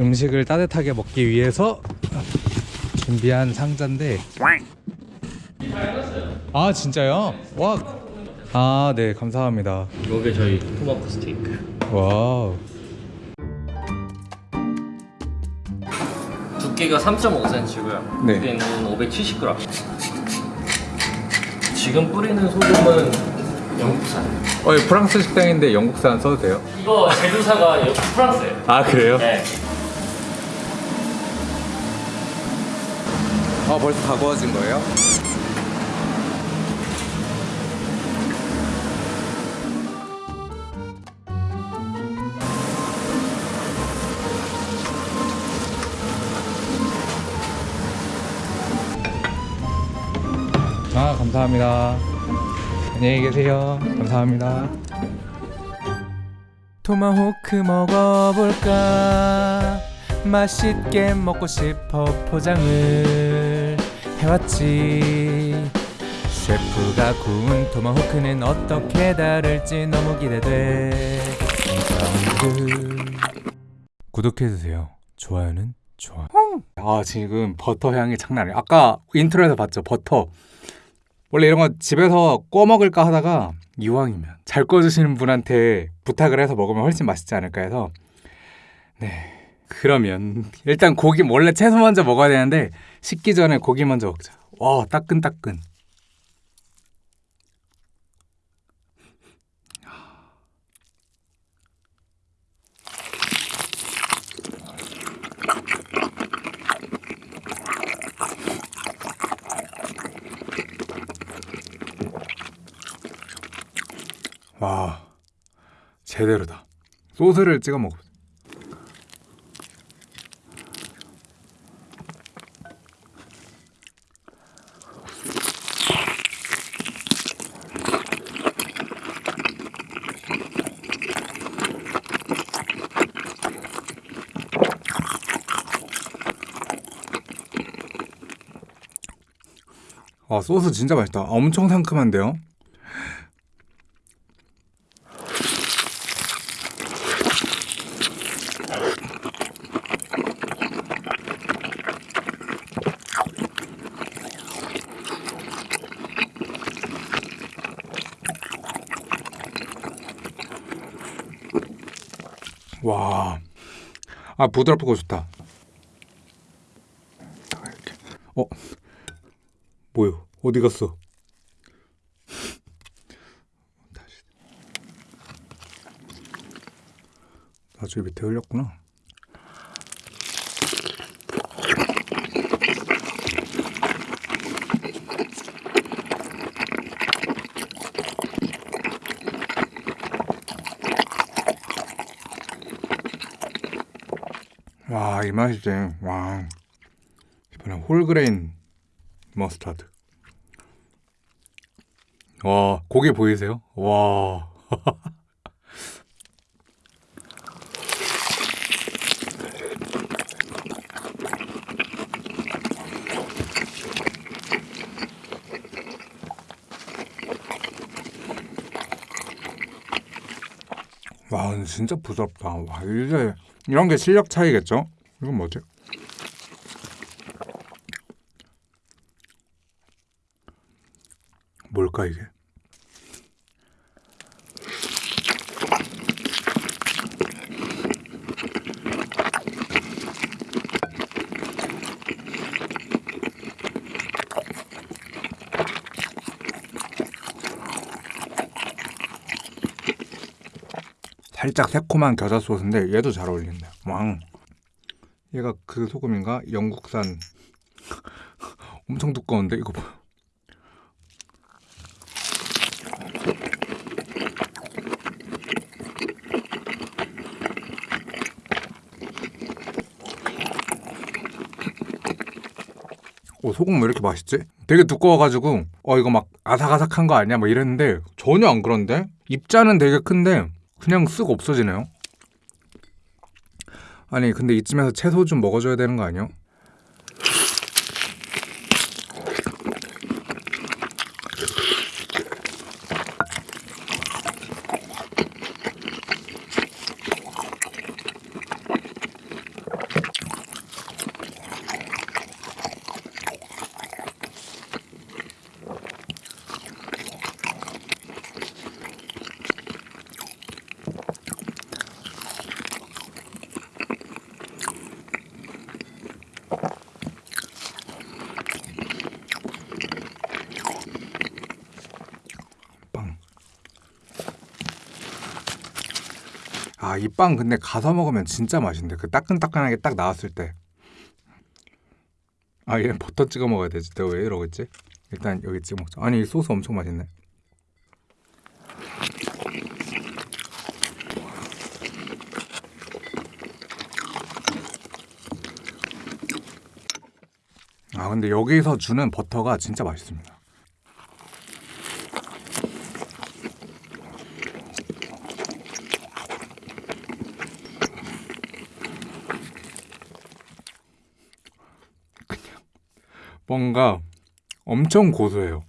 음식을 따뜻하게 먹기 위해서 준비한 상자인데 아 진짜요? 와. 아, 네, 감사합니다. 이게 저희 토마호크 스테이크. wow. 두께가 3.5cm고요. 네. 무게는 570g. 지금 뿌리는 소금은 영국산. 어, 이 프랑스 식당인데 영국산 써도 돼요? 이거 제조사가 여- 프랑스예요. 아, 그래요? 네. 아, 벌써 다 구워진 거예요? 아, 감사합니다. 안녕히 계세요. 감사합니다. 토마호크 먹어볼까? 맛있게 먹고 싶어 포장을 해왔지. 셰프가 구운 토마호크는 어떻게 다를지 너무 기대돼. 구독해주세요. 좋아요는 좋아. 아 지금 버터 향이 장난 아니야. 아까 intro에서 봤죠 버터. 원래 이런 거 집에서 구워 먹을까 하다가 이왕이면 잘 구워주시는 분한테 부탁을 해서 먹으면 훨씬 맛있지 않을까 해서 네 그러면 일단 고기 원래 채소 먼저 먹어야 되는데 식기 전에 고기 먼저 먹자. 와 따끈따끈. 와 제대로다. 소스를 찍어 먹어 아 소스 진짜 맛있다 엄청 상큼한데요 와. 아, 부드럽고 좋다. 이렇게. 어? 뭐요? 어디 갔어? 다시. 나중에 밑에 흘렸구나. 와, 이 맛이지. 와. 이번엔 홀그레인 머스타드. 와, 고기 보이세요? 와. 와, 진짜 부드럽다. 와, 이제 이런 게 실력 차이겠죠? 이건 뭐지? 뭘까 이게? 살짝 새콤한 겨자 소스인데 얘도 잘 어울린다. 왕. 얘가 그 소금인가? 영국산. 엄청 두꺼운데 이거 봐. 오 소금 왜 이렇게 맛있지? 되게 두꺼워가지고 어 이거 막 아삭아삭한 거 아니야? 뭐 이랬는데 전혀 안 그런데 입자는 되게 큰데 그냥 쓱 없어지네요. 아니 근데 이쯤에서 채소 좀 먹어줘야 되는 거 아니야? 아, 이 빵 근데 가서 먹으면 진짜 맛있는데 그 따끈따끈하게 딱 나왔을 때. 아, 얘 버터 찍어 먹어야 되지. 내가 왜 이러고 있지? 일단 여기 찍어 먹자. 아니, 이 소스 엄청 맛있네. 아, 근데 여기서 주는 버터가 진짜 맛있습니다. 뭔가 엄청 고소해요.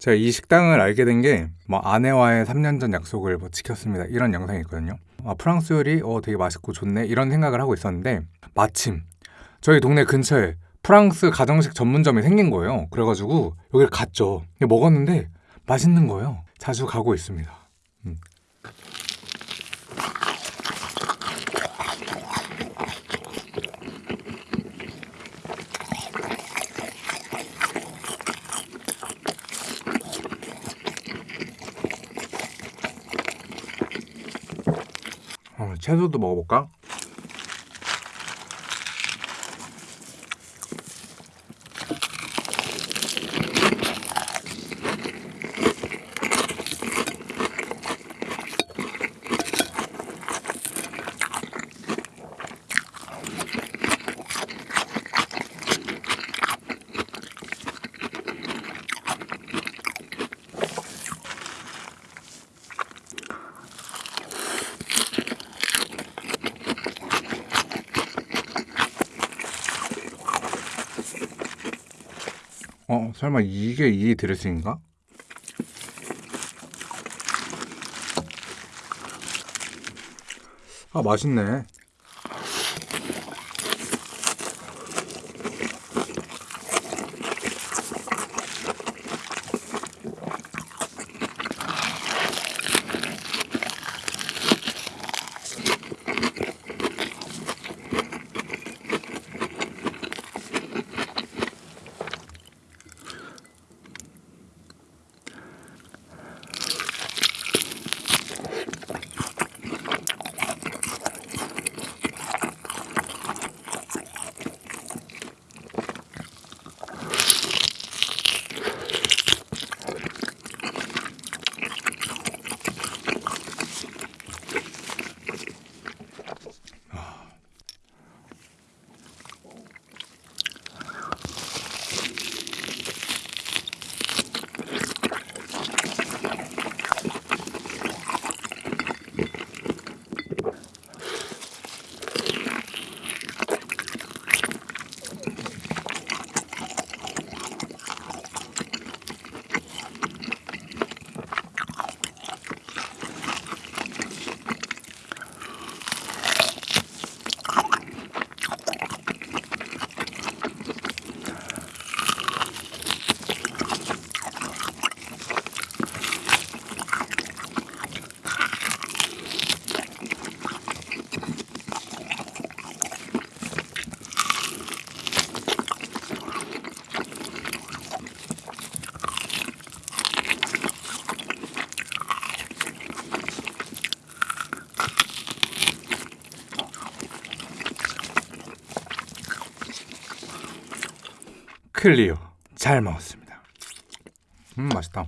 제가 이 식당을 알게 된 게 뭐 아내와의 3년 전 약속을 뭐 지켰습니다 이런 영상이 있거든요. 아, 프랑스 요리 어 되게 맛있고 좋네 이런 생각을 하고 있었는데 마침 저희 동네 근처에 프랑스 가정식 전문점이 생긴 거예요. 그래가지고 여기를 갔죠. 먹었는데 맛있는 거예요. 자주 가고 있습니다. 음. 채소도 먹어볼까? 어, 설마 이게 이 드레싱인가? 아, 맛있네. clear. 잘 먹었습니다. 음, 맛있다.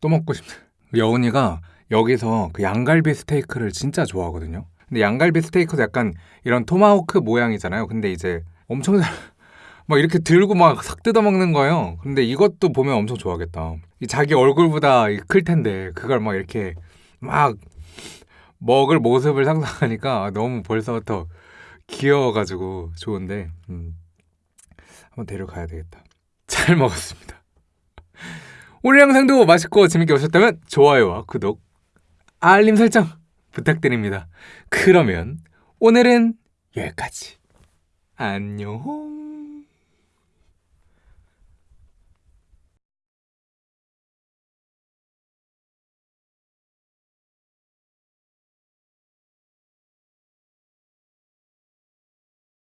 또 먹고 싶다. 여운이가 여기서 그 양갈비 스테이크를 진짜 좋아하거든요. 근데 양갈비 스테이크도 약간 이런 토마호크 모양이잖아요. 근데 이제 엄청 잘, 막 이렇게 들고 막 싹 뜯어 먹는 거예요. 근데 이것도 보면 엄청 좋아하겠다. 이 자기 얼굴보다 더 클 텐데 그걸 막 이렇게 막 먹을 모습을 상상하니까 너무 벌써부터 귀여워가지고 좋은데 음. 한번 데려가야 되겠다. 잘 먹었습니다. 오늘 영상도 맛있고 재밌게 보셨다면 좋아요와 구독, 알림 설정 부탁드립니다. 그러면 오늘은 여기까지. 안녕.